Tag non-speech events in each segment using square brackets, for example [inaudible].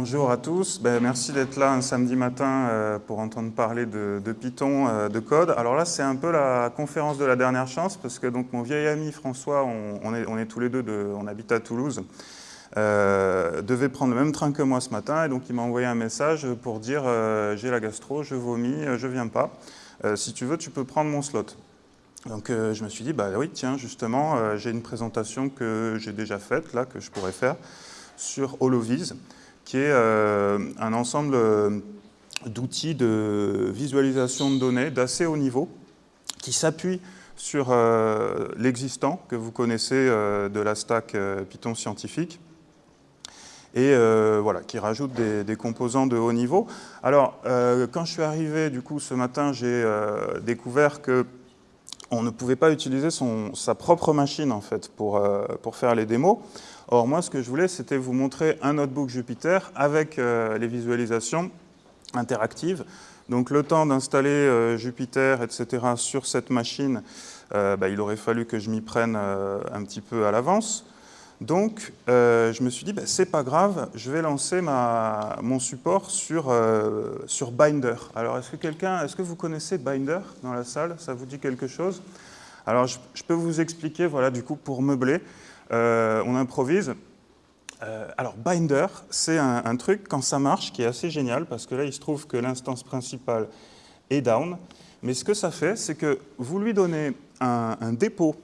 bonjour à tous. Ben, merci d'être là un samedi matin euh, pour entendre parler de, Python, euh, de code. Alors là, c'est un peu la conférence de la dernière chance parce que donc, mon vieil ami François, on, est, tous les deux, de, on habite à Toulouse, euh, devait prendre le même train que moi ce matin et donc il m'a envoyé un message pour dire j'ai la gastro, je vomis, je viens pas. si tu veux, tu peux prendre mon slot. Donc je me suis dit, bah oui, tiens, justement, j'ai une présentation que j'ai déjà faite, là, que je pourrais faire sur Holoviz qui est euh, un ensemble euh, d'outils de visualisation de données d'assez haut niveau, qui s'appuie sur euh, l'existant que vous connaissez de la stack Python scientifique, et voilà, qui rajoute des, composants de haut niveau. Alors, quand je suis arrivé, du coup, ce matin, j'ai découvert que on ne pouvait pas utiliser sa propre machine, en fait, pour, pour faire les démos. Or, moi, ce que je voulais, c'était vous montrer un notebook Jupyter avec euh, les visualisations interactives. Donc, le temps d'installer euh, Jupyter, etc., sur cette machine, euh, bah, il aurait fallu que je m'y prenne un petit peu à l'avance. Donc, je me suis dit, bah, c'est pas grave, je vais lancer ma, mon support sur, sur Binder. Alors, est-ce que quelqu'un, est-ce que vous connaissez Binder dans la salle? Ça vous dit quelque chose? Alors, je, peux vous expliquer, voilà, du coup, pour meubler. Euh, on improvise. Euh, alors, Binder, c'est un, truc, quand ça marche, qui est assez génial, parce que là, il se trouve que l'instance principale est down. Mais ce que ça fait, c'est que vous lui donnez un, dépôt,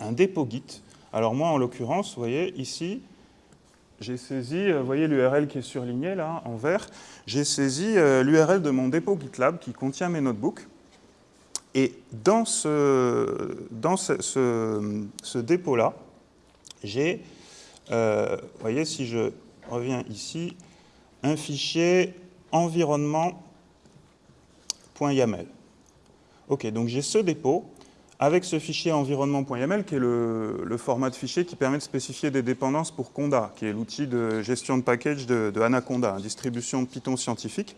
un dépôt Git. Alors moi, en l'occurrence, vous voyez, ici, j'ai saisi, euh, vous voyez l'URL qui est surligné là, en vert, j'ai saisi l'URL de mon dépôt GitLab qui contient mes notebooks. Et dans ce, dans ce dépôt-là, j'ai, euh, vous voyez, si je reviens ici, un fichier environnement.yaml. Ok, donc j'ai ce dépôt avec ce fichier environnement.yaml qui est le, format de fichier qui permet de spécifier des dépendances pour Conda, qui est l'outil de gestion de package de, Anaconda, distribution de Python scientifique.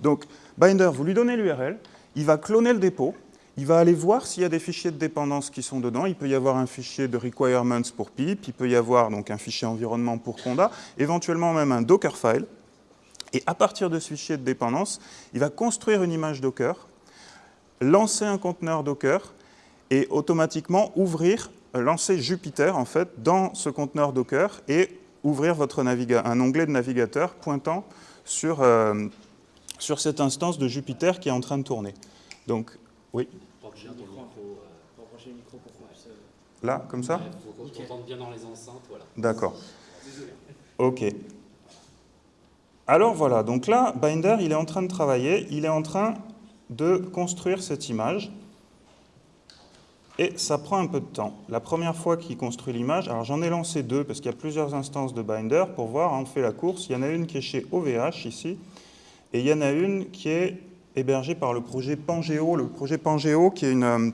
Donc, Binder, vous lui donnez l'URL, il va cloner le dépôt, il va aller voir s'il y a des fichiers de dépendance qui sont dedans. Il peut y avoir un fichier de requirements pour PIP, il peut y avoir donc un fichier environnement pour Conda, éventuellement même un Dockerfile. Et à partir de ce fichier de dépendance, il va construire une image Docker, lancer un conteneur Docker et automatiquement ouvrir, lancer Jupyter en fait dans ce conteneur Docker et ouvrir votre un onglet de navigateur pointant sur, euh, sur cette instance de Jupyter qui est en train de tourner. Donc, oui Là, comme ça Il faut qu'on bien dans les enceintes, voilà. D'accord. Ok. Alors voilà, donc là, Binder, il est en train de travailler, il est en train de construire cette image. Et ça prend un peu de temps. La première fois qu'il construit l'image, alors j'en ai lancé deux parce qu'il y a plusieurs instances de Binder pour voir, hein, on fait la course. Il y en a une qui est chez OVH ici, et il y en a une qui est hébergée par le projet Pangeo. Le projet Pangeo qui est une, euh,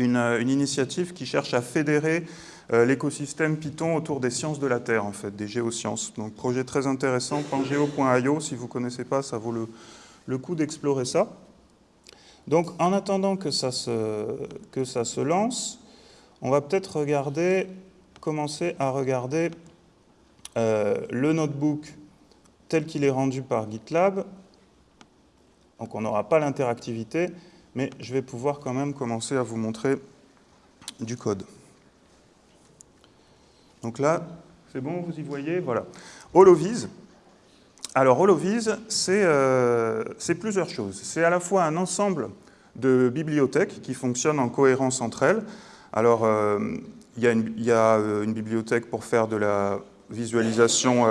euh, une, initiative qui cherche à fédérer euh, l'écosystème Python autour des sciences de la Terre, en fait, des géosciences. Donc, projet très intéressant, pangeo.io, si vous ne connaissez pas, ça vaut le, coup d'explorer ça. Donc, en attendant que ça se, que ça se lance, on va peut-être regarder, commencer à regarder euh, le notebook tel qu'il est rendu par GitLab. Donc, on n'aura pas l'interactivité, mais je vais pouvoir quand même commencer à vous montrer du code. Donc là, c'est bon, vous y voyez Voilà. Holoviz. Alors Holoviz, euh, c'est plusieurs choses. C'est à la fois un ensemble de bibliothèques qui fonctionnent en cohérence entre elles. Alors, euh, il y, a euh, une bibliothèque pour faire de la visualisation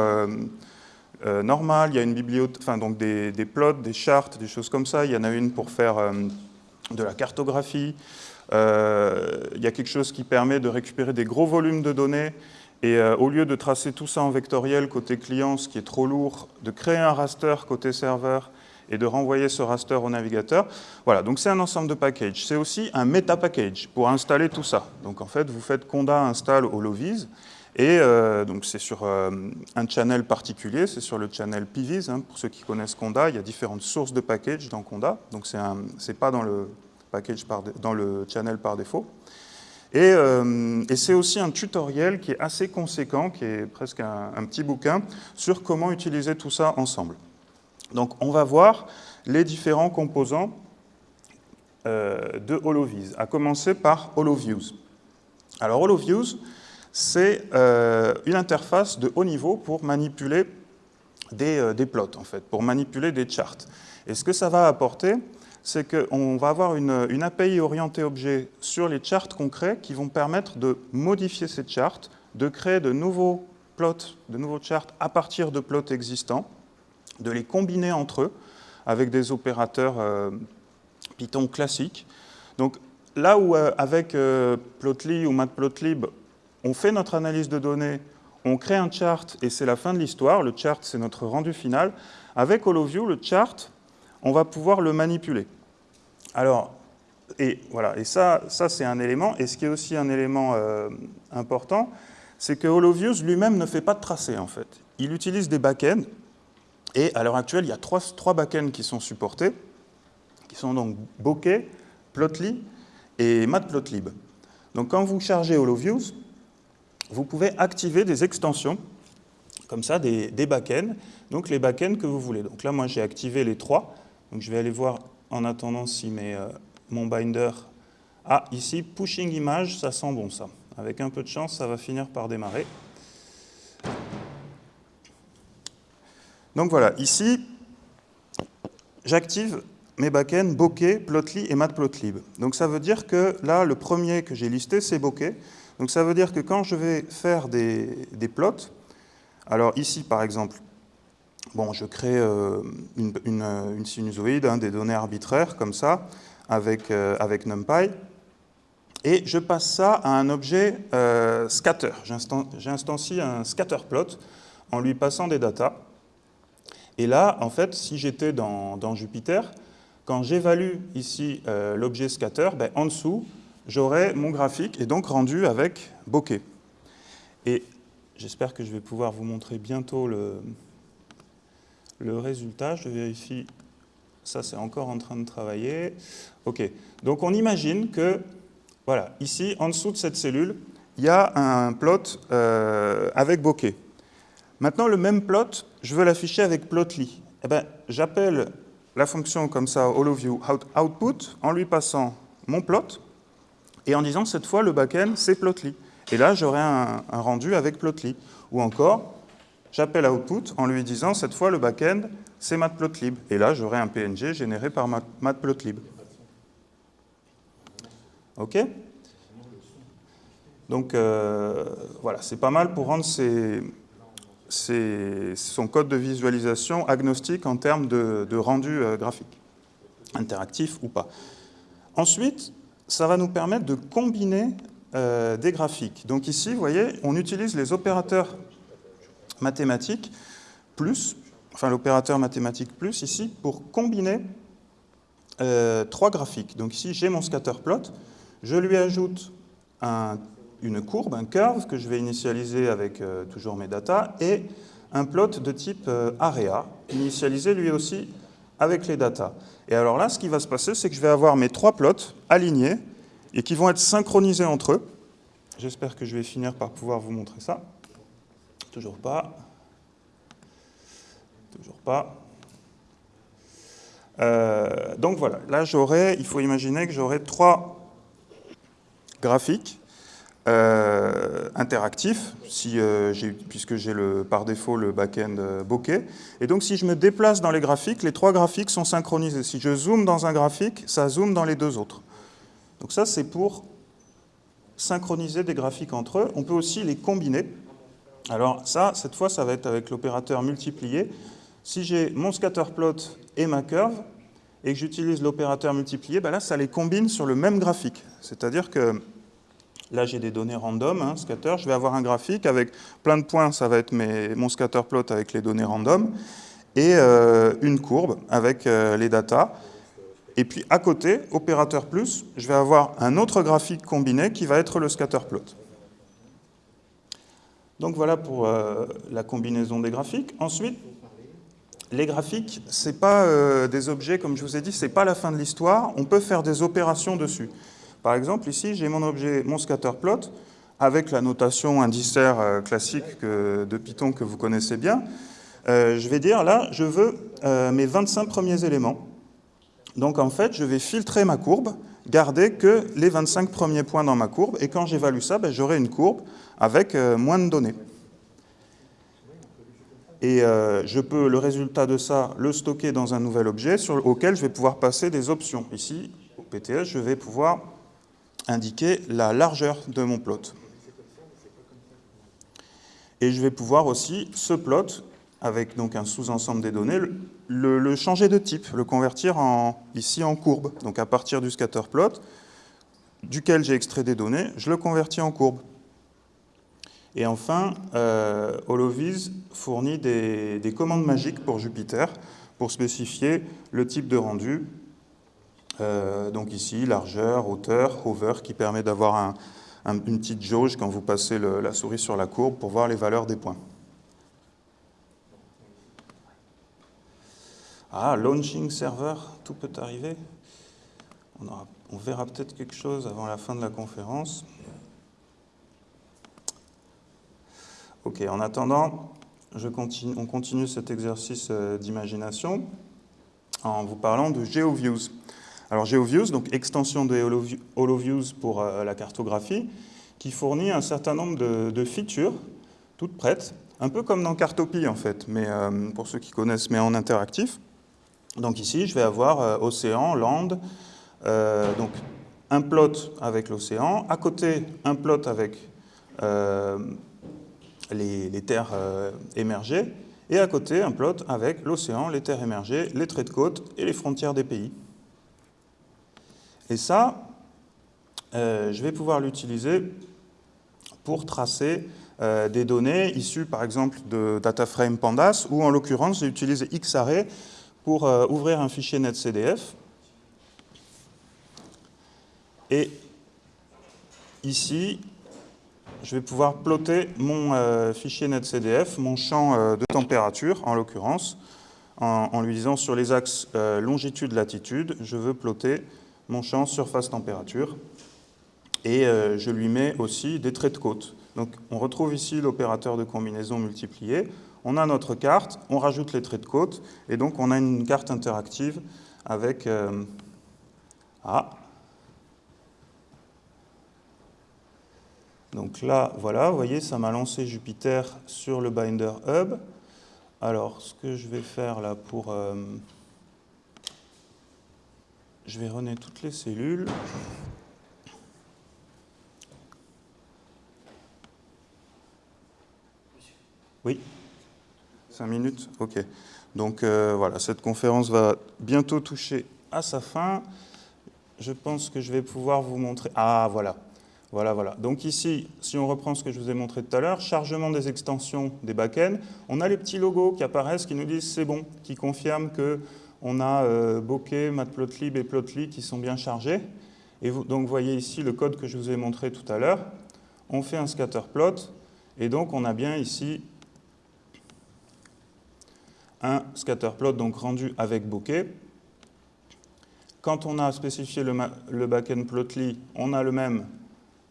normale, il y a une bibliothèque, donc des, des, plots, des chartes, des choses comme ça. Il y en a une pour faire de la cartographie. Il y a quelque chose qui permet de récupérer des gros volumes de données et euh, au lieu de tracer tout ça en vectoriel côté client, ce qui est trop lourd, de créer un raster côté serveur et de renvoyer ce raster au navigateur. Voilà, donc c'est un ensemble de packages. C'est aussi un meta package pour installer tout ça. Donc en fait, vous faites conda install holoviz et euh, donc c'est sur un channel particulier, c'est sur le channel PVIS. Hein, pour ceux qui connaissent Conda, il y a différentes sources de packages dans Conda. Donc c'est pas dans le package dans le channel par défaut. Et, c'est aussi un tutoriel qui est assez conséquent, qui est presque un, petit bouquin, sur comment utiliser tout ça ensemble. Donc on va voir les différents composants euh, de HoloViz, à commencer par HoloViews. Alors HoloViews, c'est euh, une interface de haut niveau pour manipuler euh, des, plots, en fait, pour manipuler des charts. Et ce que ça va apporter, c'est qu'on va avoir une, API orientée objet sur les charts concrets qui vont permettre de modifier ces charts, de créer de nouveaux plots, de nouveaux charts à partir de plots existants, de les combiner entre eux avec des opérateurs euh, Python classiques. Donc là où euh, avec euh, Plotly ou Matplotlib, on fait notre analyse de données, on crée un chart et c'est la fin de l'histoire, le chart c'est notre rendu final, avec HoloView, le chart, on va pouvoir le manipuler. Alors, et voilà, et ça, ça c'est un élément, et ce qui est aussi un élément important, c'est que HoloViews lui-même ne fait pas de tracé en fait. Il utilise des backends, et à l'heure actuelle, il y a trois, trois backends qui sont supportés, qui sont donc Bokeh, Plotly et Matplotlib. Donc quand vous chargez HoloViews, vous pouvez activer des extensions, comme ça, des, des backends, donc les backends que vous voulez. Donc là, moi, j'ai activé les trois. Je vais aller voir en attendant si euh, mon binder... Ah, ici, pushing image, ça sent bon, ça. Avec un peu de chance, ça va finir par démarrer. Donc voilà, ici, j'active mes backends Bokeh, Plotly et Matplotlib. Donc ça veut dire que là, le premier que j'ai listé, c'est Bokeh. Donc ça veut dire que quand je vais faire des, plots, alors ici par exemple, bon, je crée euh, une, sinusoïde, hein, des données arbitraires comme ça, avec, euh, avec NumPy, et je passe ça à un objet euh, scatter. J'instancie un scatter plot en lui passant des datas. Et là, en fait, si j'étais dans, Jupiter, quand j'évalue ici euh, l'objet scatter, ben, en dessous, j'aurai mon graphique et donc rendu avec bokeh. Et j'espère que je vais pouvoir vous montrer bientôt le, le résultat. Je vérifie, ça c'est encore en train de travailler. OK, donc on imagine que, voilà, ici, en dessous de cette cellule, il y a un plot euh, avec bokeh. Maintenant, le même plot, je veux l'afficher avec plotly. Eh ben, J'appelle la fonction comme ça, HoloView output, en lui passant mon plot, et en disant cette fois le backend c'est plotly. Et là, j'aurai un, rendu avec plotly. Ou encore, j'appelle output en lui disant cette fois le backend c'est matplotlib. Et là, j'aurai un PNG généré par matplotlib. OK? Donc, euh, voilà, c'est pas mal pour rendre son code de visualisation agnostique en termes de, rendu euh, graphique, interactif ou pas. Ensuite, ça va nous permettre de combiner euh, des graphiques. Donc ici, vous voyez, on utilise les opérateurs mathématiques plus, enfin l'opérateur mathématique plus ici, pour combiner euh, trois graphiques. Donc ici, j'ai mon scatter plot, je lui ajoute un une courbe, un curve que je vais initialiser avec euh, toujours mes data et un plot de type euh, area, initialisé lui aussi avec les data. Et alors là, ce qui va se passer, c'est que je vais avoir mes trois plots alignés et qui vont être synchronisés entre eux. J'espère que je vais finir par pouvoir vous montrer ça. Toujours pas. Toujours pas. Euh, donc voilà, là j'aurai, il faut imaginer que j'aurai trois graphiques euh, interactif, si, euh, puisque j'ai par défaut le back-end bokeh. Et donc si je me déplace dans les graphiques, les trois graphiques sont synchronisés. Si je zoome dans un graphique, ça zoome dans les deux autres. Donc ça, c'est pour synchroniser des graphiques entre eux. On peut aussi les combiner. Alors ça, cette fois, ça va être avec l'opérateur multiplié. Si j'ai mon scatterplot et ma curve, et que j'utilise l'opérateur multiplié, ben là, ça les combine sur le même graphique. C'est-à-dire que Là, j'ai des données random, hein, scatter. Je vais avoir un graphique avec plein de points, ça va être mes, mon scatter plot avec les données random, et euh, une courbe avec euh, les datas. Et puis à côté, opérateur plus, je vais avoir un autre graphique combiné qui va être le scatter plot. Donc voilà pour euh, la combinaison des graphiques. Ensuite, les graphiques, ce n'est pas des objets, comme je vous ai dit, ce n'est pas la fin de l'histoire. On peut faire des opérations dessus. Par exemple, ici, j'ai mon objet, mon scatterplot, avec la notation indiciaire euh, classique de Python que vous connaissez bien. Euh, je vais dire, là, je veux euh, mes 25 premiers éléments. Donc, en fait, je vais filtrer ma courbe, garder que les 25 premiers points dans ma courbe, et quand j'évalue ça, ben, j'aurai une courbe avec moins de données. Et je peux, le résultat de ça, le stocker dans un nouvel objet sur, auquel je vais pouvoir passer des options. Ici, au PTS, je vais pouvoir indiquer la largeur de mon plot. Et je vais pouvoir aussi, ce plot, avec donc un sous-ensemble des données, le, changer de type, le convertir en, ici en courbe. Donc à partir du scatter plot, duquel j'ai extrait des données, je le convertis en courbe. Et enfin, euh, Holoviz fournit des, des, commandes magiques pour Jupiter pour spécifier le type de rendu euh, donc ici, largeur, hauteur, hover, qui permet d'avoir une petite jauge quand vous passez la souris sur la courbe pour voir les valeurs des points. Ah, launching server, tout peut arriver. On, verra peut-être quelque chose avant la fin de la conférence. Ok, en attendant, on continue cet exercice euh, d'imagination en vous parlant de GeoViews. Alors GeoViews, donc extension de HoloViews pour euh, la cartographie, qui fournit un certain nombre de, features toutes prêtes, un peu comme dans Cartopie en fait, mais euh, pour ceux qui connaissent, mais en interactif. Donc ici, je vais avoir euh, océan, land, donc un plot avec l'océan, à côté un plot avec les, les, terres émergées, et à côté un plot avec l'océan, les terres émergées, les traits de côte et les frontières des pays. Et ça, euh, je vais pouvoir l'utiliser pour tracer euh, des données issues par exemple de DataFrame Pandas, ou en l'occurrence j'ai utilisé Xarray pour euh, ouvrir un fichier netcdf. Et ici, je vais pouvoir plotter mon fichier netcdf, mon champ de température en l'occurrence, en, en, lui disant sur les axes longitude-latitude, je veux plotter mon champ surface température. Et euh, je lui mets aussi des traits de côte. Donc on retrouve ici l'opérateur de combinaison multiplié. On a notre carte, on rajoute les traits de côte, et donc on a une carte interactive avec... Ah Donc là, voilà, vous voyez, ça m'a lancé Jupiter sur le Binder Hub. Alors, ce que je vais faire là pour... Euh, je vais runner toutes les cellules. Oui 5 minutes Ok. Donc euh, voilà, cette conférence va bientôt toucher à sa fin. Je pense que je vais pouvoir vous montrer... Ah, voilà. Voilà, voilà. Donc ici, si on reprend ce que je vous ai montré tout à l'heure, chargement des extensions des backends, on a les petits logos qui apparaissent, qui nous disent c'est bon, qui confirment que on a euh, Bokeh, Matplotlib et Plotly qui sont bien chargés. Et donc vous voyez ici le code que je vous ai montré tout à l'heure. On fait un scatterplot et donc on a bien ici un scatterplot donc rendu avec Bokeh. Quand on a spécifié le, le backend Plotly, on a le même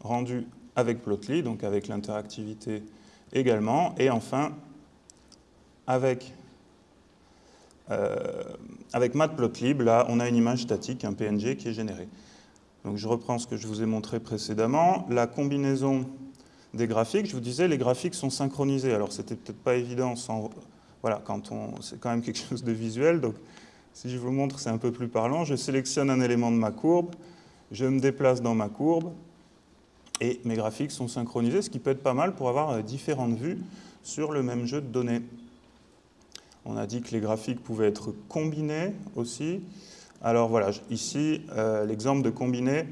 rendu avec Plotly, donc avec l'interactivité également. Et enfin, avec euh, avec Matplotlib, là, on a une image statique, un PNG qui est généré. Donc je reprends ce que je vous ai montré précédemment. La combinaison des graphiques, je vous disais, les graphiques sont synchronisés. Alors c'était peut-être pas évident sans... Voilà, quand on... c'est quand même quelque chose de visuel. Donc si je vous montre, c'est un peu plus parlant. Je sélectionne un élément de ma courbe, je me déplace dans ma courbe, et mes graphiques sont synchronisés, ce qui peut être pas mal pour avoir euh, différentes vues sur le même jeu de données. On a dit que les graphiques pouvaient être combinés aussi. Alors voilà, ici, euh, l'exemple de combiner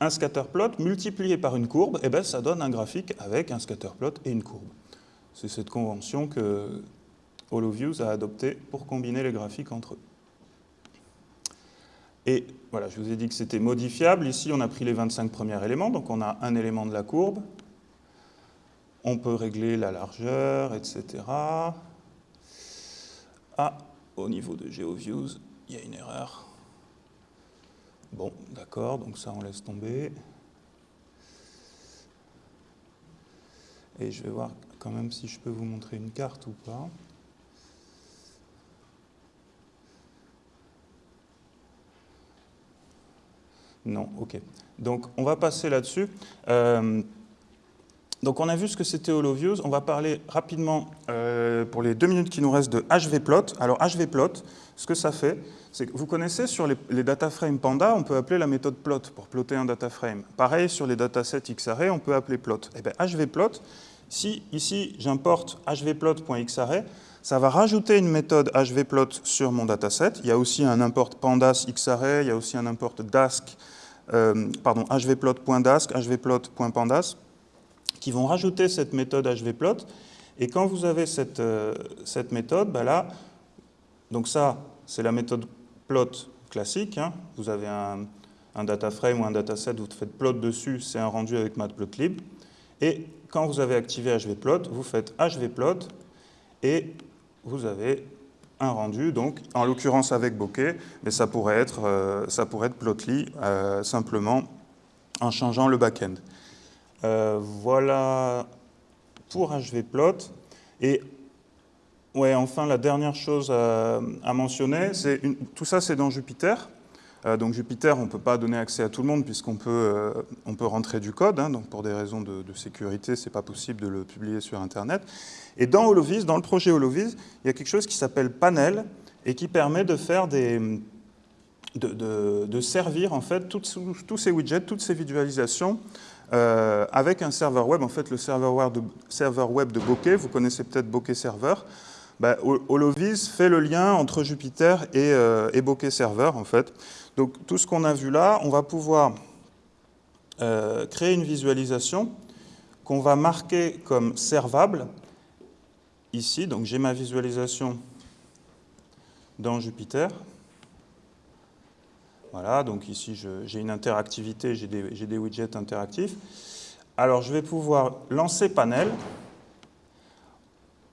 un scatterplot multiplié par une courbe, et eh ben, ça donne un graphique avec un scatterplot et une courbe. C'est cette convention que HoloViews a adoptée pour combiner les graphiques entre eux. Et voilà, je vous ai dit que c'était modifiable. Ici, on a pris les 25 premiers éléments, donc on a un élément de la courbe. On peut régler la largeur, etc. Ah, au niveau de GeoViews, il y a une erreur. Bon, d'accord, donc ça on laisse tomber. Et je vais voir quand même si je peux vous montrer une carte ou pas. Non, ok. Donc on va passer là-dessus. Euh, donc on a vu ce que c'était HoloViews. On va parler rapidement, euh, pour les deux minutes qui nous restent, de HVPlot. Alors HVPlot, ce que ça fait, c'est que vous connaissez sur les, les dataframes Panda, on peut appeler la méthode plot pour plotter un dataframe. Pareil sur les datasets XArray, on peut appeler plot. Et eh bien HVPlot, si ici j'importe hvplot.xarray, ça va rajouter une méthode hvplot sur mon dataset. Il y a aussi un import pandas xarray, il y a aussi un import dask, euh, pardon, hvplot.dask, hvplot.pandas, qui vont rajouter cette méthode hvplot. Et quand vous avez cette, euh, méthode, bah là, donc ça, c'est la méthode plot classique. Hein. Vous avez un, un data frame ou un dataset, vous faites plot dessus, c'est un rendu avec matplotlib. Et quand vous avez activé hvplot, vous faites hvplot et vous avez un rendu, donc en l'occurrence avec bokeh, mais ça pourrait être, euh, ça pourrait être plotly euh, simplement en changeant le backend. Euh, voilà pour hvplot. Et ouais, enfin, la dernière chose à, mentionner, c'est tout ça c'est dans Jupyter. Euh, donc Jupyter, on ne peut pas donner accès à tout le monde puisqu'on peut, euh, on peut rentrer du code. Hein, donc pour des raisons de, sécurité, ce n'est pas possible de le publier sur Internet. Et dans HoloViz, dans le projet HoloViz, il y a quelque chose qui s'appelle Panel et qui permet de faire des, de, servir en fait tous ces widgets, toutes ces visualisations euh, avec un serveur web. En fait, le serveur web de, serveur web de Bokeh, vous connaissez peut-être Bokeh Server. Bah, HoloViz fait le lien entre Jupyter et, et Bokeh Server en fait. Donc tout ce qu'on a vu là, on va pouvoir euh, créer une visualisation qu'on va marquer comme servable ici. Donc j'ai ma visualisation dans Jupyter. Voilà, donc ici j'ai une interactivité, j'ai des, widgets interactifs. Alors je vais pouvoir lancer panel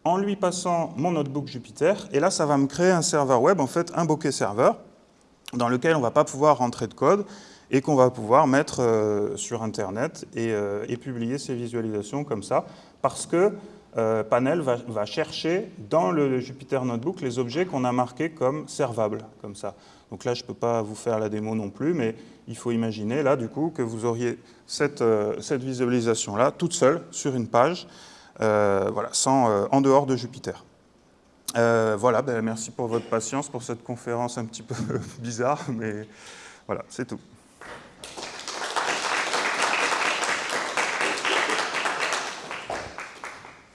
en lui passant mon notebook Jupyter. Et là, ça va me créer un serveur web, en fait un bokeh serveur dans lequel on ne va pas pouvoir rentrer de code et qu'on va pouvoir mettre euh, sur Internet euh, et, publier ces visualisations comme ça, parce que euh, Panel va, chercher dans le Jupyter Notebook les objets qu'on a marqués comme servables, comme ça. Donc là, je ne peux pas vous faire la démo non plus, mais il faut imaginer là, du coup, que vous auriez cette, cette visualisation-là, toute seule, sur une page, voilà, sans, en dehors de Jupyter. Euh, voilà, ben, merci pour votre patience pour cette conférence un petit peu [laughs] bizarre, mais voilà, c'est tout.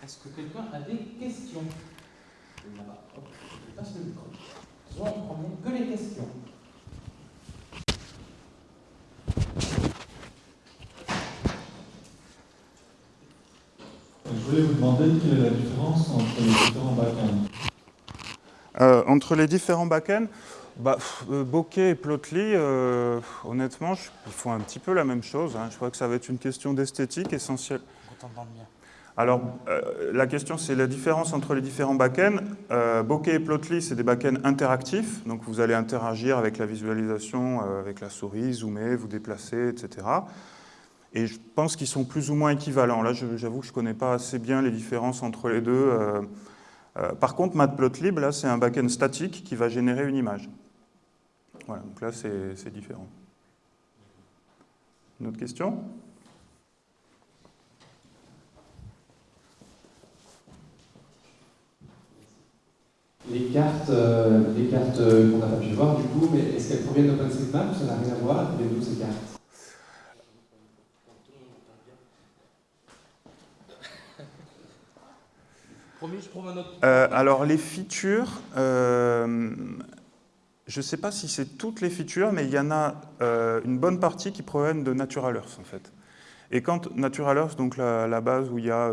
Est-ce que quelqu'un a des questions? Je passe le micro. que les questions? Voulais vous demander quelle est la différence entre les différents backends. Euh, entre les différents backends, bah, euh, Bokeh et Plotly, euh, honnêtement, ils font un petit peu la même chose. Hein. Je crois que ça va être une question d'esthétique essentielle. Alors, la question, c'est la différence entre les différents backends. Euh, Bokeh et Plotly, c'est des backends interactifs. Donc, vous allez interagir avec la visualisation, avec la souris, zoomer, vous déplacer, etc. Et je pense qu'ils sont plus ou moins équivalents. Là, j'avoue que je ne connais pas assez bien les différences entre les deux. Euh, par contre, Matplotlib, là, c'est un backend statique qui va générer une image. Voilà, donc là, c'est différent. Une autre question? Les cartes, euh, cartes qu'on n'a pas pu voir, du coup, mais est-ce qu'elles proviennent d'OpenStreetMap ça n'a rien à voir avec d'où ces cartes? Euh, alors les features, euh, je ne sais pas si c'est toutes les features, mais il y en a euh, une bonne partie qui proviennent de Natural Earth en fait. Et quand Natural Earth, donc la, base où il y a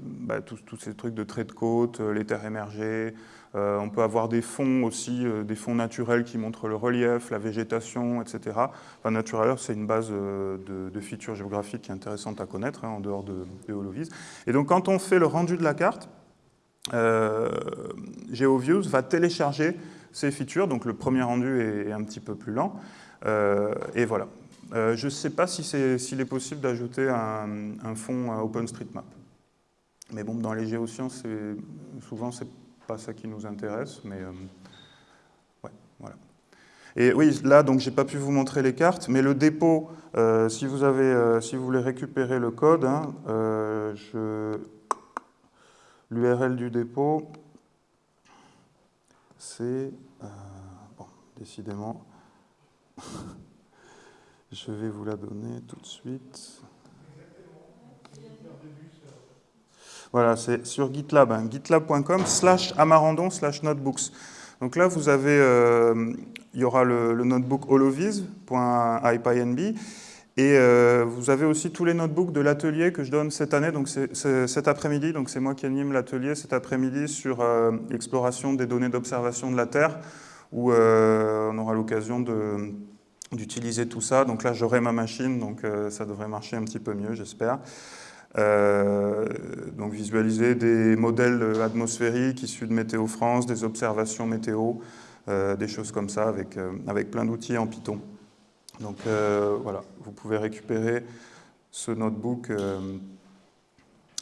bah, tous, ces trucs de trait de côte, les terres émergées, on peut avoir des fonds aussi, des fonds naturels qui montrent le relief, la végétation, etc. Enfin, Natural Earth, c'est une base de, features géographiques qui est intéressante à connaître hein, en dehors de, de HoloViz. Et donc quand on fait le rendu de la carte, GeoViews va télécharger ces features, donc le premier rendu est, un petit peu plus lent, Euh, et voilà. Euh, je ne sais pas si s'il est possible d'ajouter un, un, fond OpenStreetMap. Mais bon, dans les géosciences, souvent, ce n'est pas ça qui nous intéresse. Mais voilà. Et oui, là, donc, j'ai pas pu vous montrer les cartes, mais le dépôt, si, vous avez, si vous voulez récupérer le code, hein, l'URL du dépôt, c'est, bon, décidément, [laughs] je vais vous la donner tout de suite. Voilà, c'est sur GitLab, hein, gitlab.com slash amarandon slash notebooks. Donc là, vous avez, euh, il y aura le, notebook holoviz.ipynb et euh, vous avez aussi tous les notebooks de l'atelier que je donne cette année, donc cet après-midi, donc c'est moi qui anime l'atelier cet après-midi sur euh, l'exploration des données d'observation de la Terre, où on aura l'occasion d'utiliser tout ça. Donc là, j'aurai ma machine, donc euh, ça devrait marcher un petit peu mieux, j'espère. Euh, donc visualiser des modèles atmosphériques issus de Météo France, des observations météo, euh, des choses comme ça avec, avec plein d'outils en Python. Donc voilà, vous pouvez récupérer ce notebook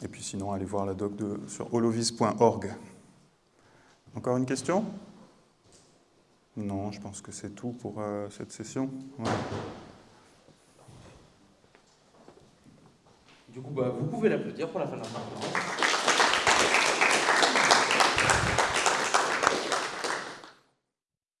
et puis sinon, allez voir la doc sur holovis.org. Encore une question? Non, je pense que c'est tout pour euh, cette session. Du coup, bah, vous pouvez l'applaudir pour la fin de la conférence.